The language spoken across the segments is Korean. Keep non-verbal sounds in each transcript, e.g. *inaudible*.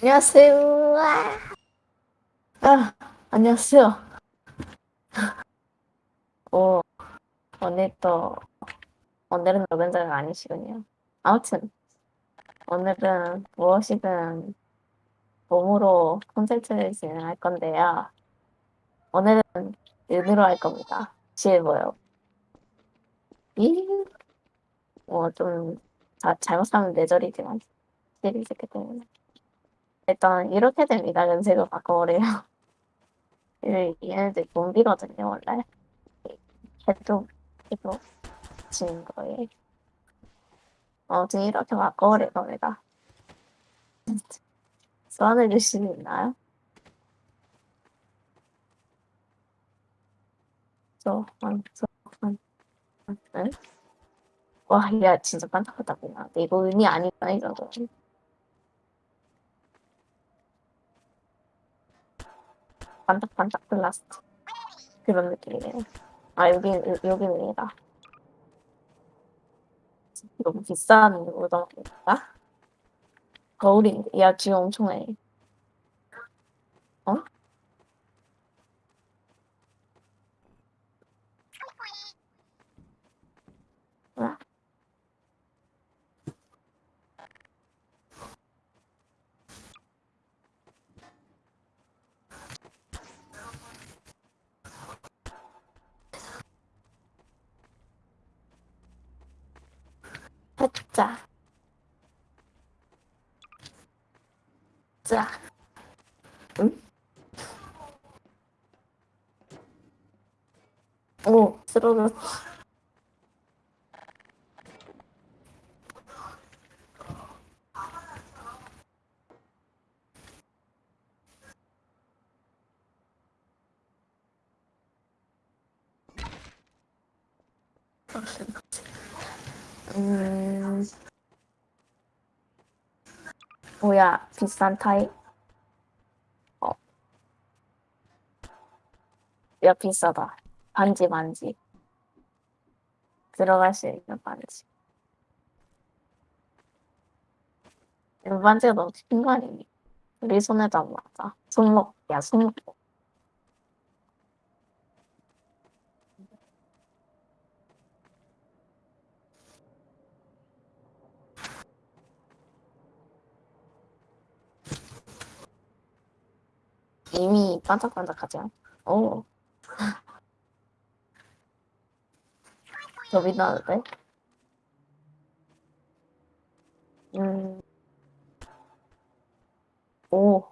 안녕하세요. 아, 아, 안녕하세요. 오, 오늘 또, 오늘은 노른자가 아니시군요. 아무튼, 오늘은 무엇이든 몸으로 콘텐츠를 진행할 건데요. 오늘은 눈으로 할 겁니다. 뭐요? 이, 뭐, 좀, 자, 잘못하면 뇌절이지만, 있기 때문에. 일단, 이렇게 됩니다. 연색을 바꿔버려요. 이- 얘네들 좀비거든요, 원래. 해도, 해도, 지는 거에. 아무튼 이렇게 바꿔버릴 겁니다. *laughs* 소환해 주실 수 있나요? 소환, 소환, 응? 와, 야, 진짜 깜짝깜짝이야. 근데 이거 의미 아니구나, 이거. 반짝반짝 블라스트. 그런 느낌이네요. 아, 여기, 여기입니다. 너무 비싼 우동인가? 거울인데, 야, 쥐 엄청해. 어? 뭐야? 해 자. 자. 응? 오, 쓰러졌. 음. 뭐야, 비싼 타입. 어. 야, 비싸다. 반지, 반지. 들어갈 수 있는 반지. 이 반지가 너무 큰 거 아니니? 우리 손에도 안 맞아. 손목, 야, 손목. 이미 반짝반짝하죠? 오. *laughs* 더 빛나는데? 음. 오.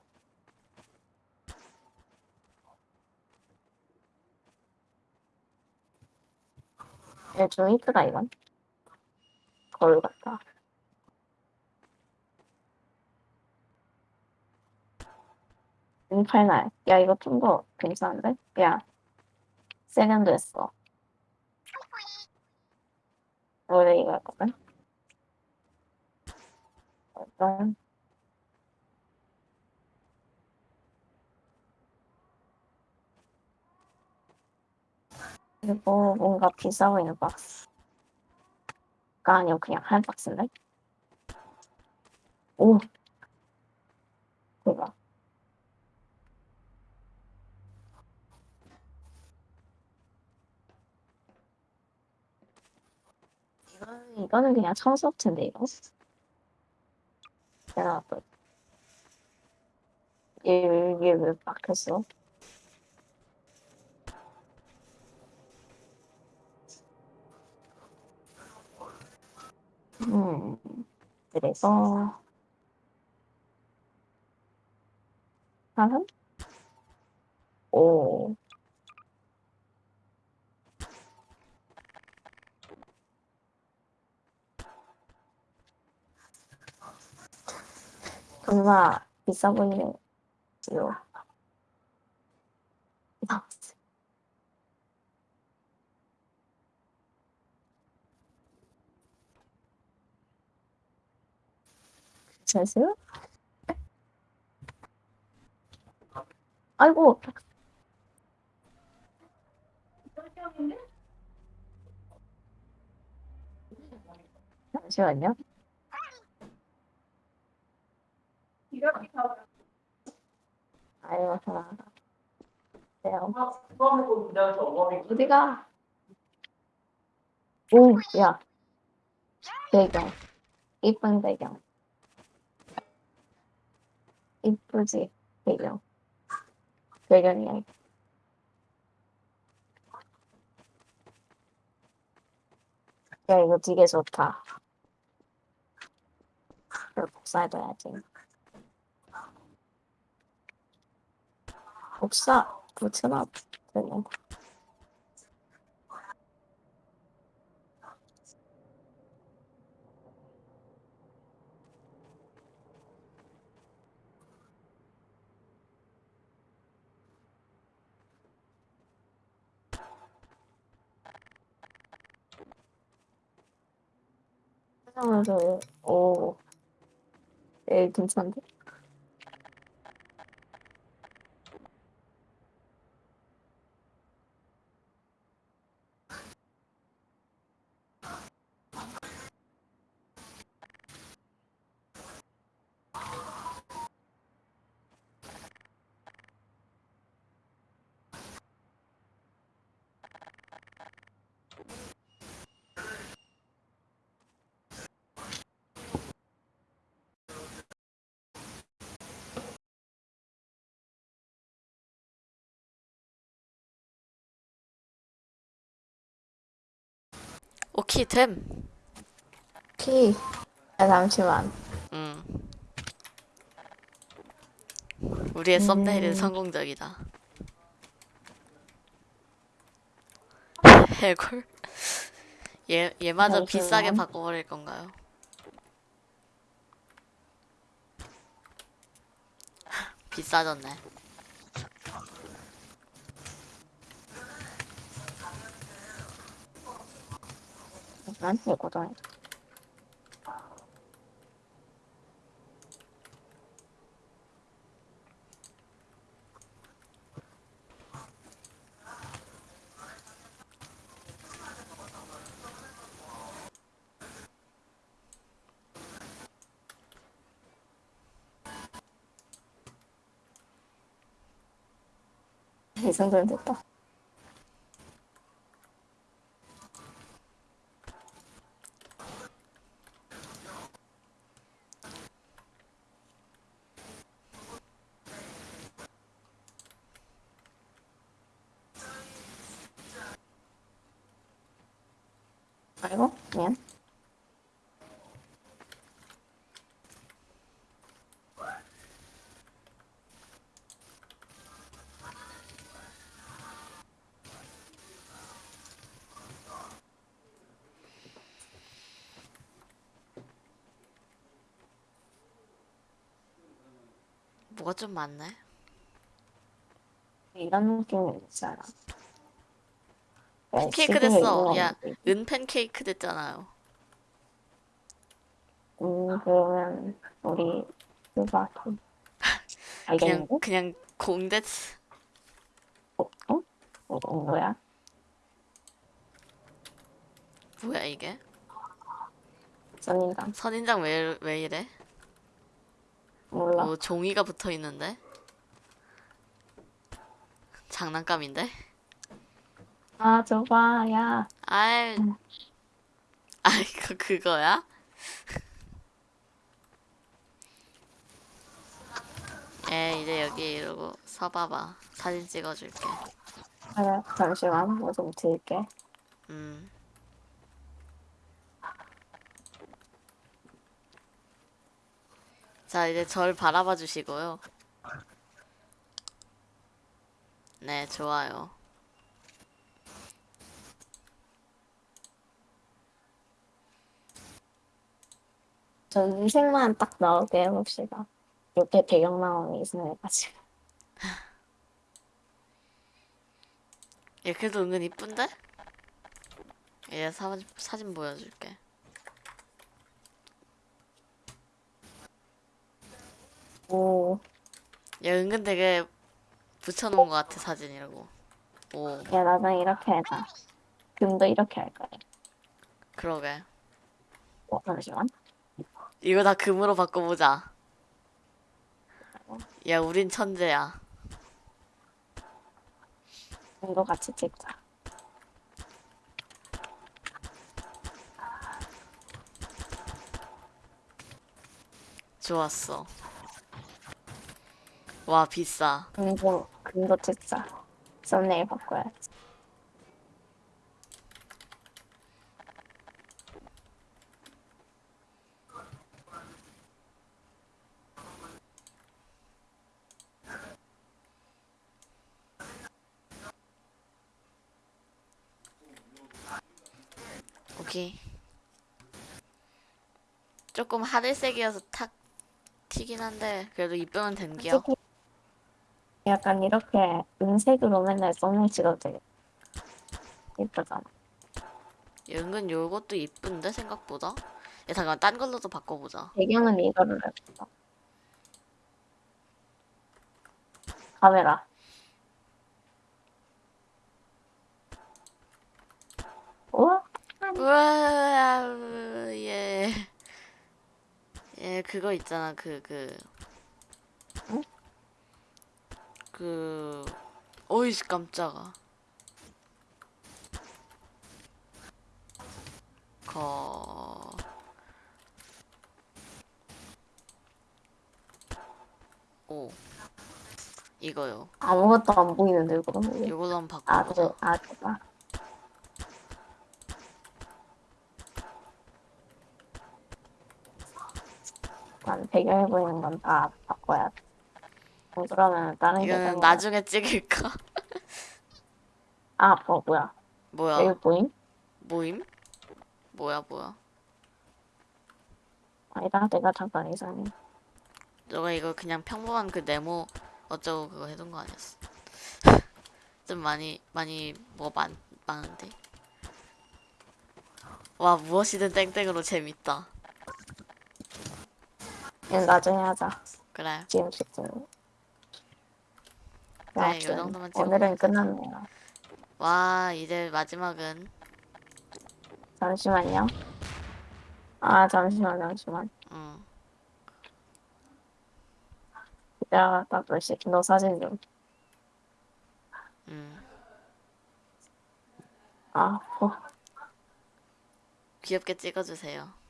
얘좀 이쁘다, 이건. 거울 같다. 인팔날. 야, 이거 좀 더 괜찮은데? 야, 세련도 했어. 원래 이거 했거든? 일단, 그리고 뭔가 비싸 보이는 박스 가 아니고 그냥 한 박스인데? 오! 대박. 이거는, 이거는 그냥 청소업체인데, 이거? 내가 또, 이게 왜 막혔어? 음, 그래서, 하면? 오. 정말 비싸 보이네요. 괜찮으세요? 아이고. 잠시만요. 아유, 하나. 네요. 어디가? 오, 야. 배경. 이쁜 배경. 이쁘지, 배경. 배경이야. 야, 이거 되게 좋다. 이걸 복사해둬야지. 복사 붙여놔. 되네. 하면서 오, 에이 괜찮은데? 오케이 됨. 키. 야 잠시만. 음. 우리의 썸네일은 음. 성공적이다. *laughs* 해골? 얘 얘마저 잠시만. 비싸게 바꿔버릴 건가요? *laughs* 비싸졌네. 이거 좀. 이 정도면 됐다. 아이고, 미안. 뭐가 좀 많네. 이런 느낌이 있잖아. 야, 팬케이크 됐어. 야, 은 팬케이크 됐잖아요. 음, 그러면 우리 그거 *laughs* 그냥 알겠는데? 그냥 공됐어. 어? 어? 어, 뭐야? 뭐야 이게? 선인당 선인장 왜, 왜 이래? 몰라. 뭐 종이가 붙어 있는데? 장난감인데? 아, 저봐, 야. 아이, 음. 아 이거 그거야? 에 이제 여기 이러고 서봐봐 사진 찍어줄게 그래, 잠시만, 뭐좀 들게. 음 자, 이제 절 바라봐 주시고요. 네, 좋아요. 전색만 딱 나오게 해봅시다. 이렇게 배경 나오는 있어가지고. 이렇게도 은근 이쁜데? 얘 사진, 사진 보여줄게. 오, 얘 은근 되게 붙여놓은 것 같아, 사진이라고. 오, 야, 나중에 이렇게 해자. 금도 이렇게 할 거야. 그러게. 어, 잠시만. 이거 다 금으로 바꿔보자. 야, 우린 천재야. 이거 같이 찍자. 좋았어. 와, 비싸. 금도, 금도 찍자. 썸네일 바꿔야지. 오케이. 조금 하늘색이어서 탁 튀긴 한데 그래도 이쁘면 된겨. 솔직히 약간 이렇게 은색으로 맨날 썸네일 찍어도 되겠다. 예쁘잖아. 은근 요것도 이쁜데 생각보다. 야 잠깐 딴 걸로도 바꿔보자. 배경은 이거를 해볼까? 카메라. 우와? 우와 예. 예 그거 있잖아 그 그. 응? 그 어이씨 깜짝아. 거. 오. 이거요. 아무것도 안 보이는데 왜? 이걸로 한번 아, 바꿔보자. 그래. 아, 보이는 건 다 바꿔야 돼. 어, 그러면 다른 게 이거는 나중에 찍을까? *laughs* 아, 어, 뭐야. 뭐야? 여기 보임? 모임? 뭐야 뭐야? 아니다, 내가 잠깐 이상해. 너가 이거 그냥 평범한 그 네모 어쩌고 그거 해둔 거 아니었어? *laughs* 좀 많이 많이 뭐 많, 많은데? 와 무엇이든 땡땡으로 재밌다. 얘는 나중에 하자. 그래. 지금 이 아무튼 정도만 오늘은 찍어보자. 끝났네요. 와 이제 마지막은 잠시만요. 아, 잠시만, 잠시만. 음 기다렸다, 글씨. 너 사진 좀. 음. 아, 어. 귀엽게 찍어주세요.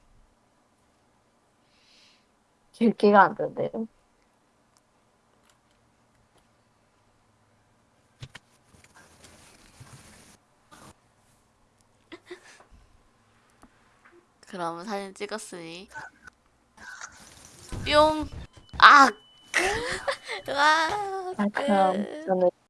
길기가 안 된대요. 그럼 사진 찍었으니 뿅! 아! 와! 아, 그럼 끝. 저는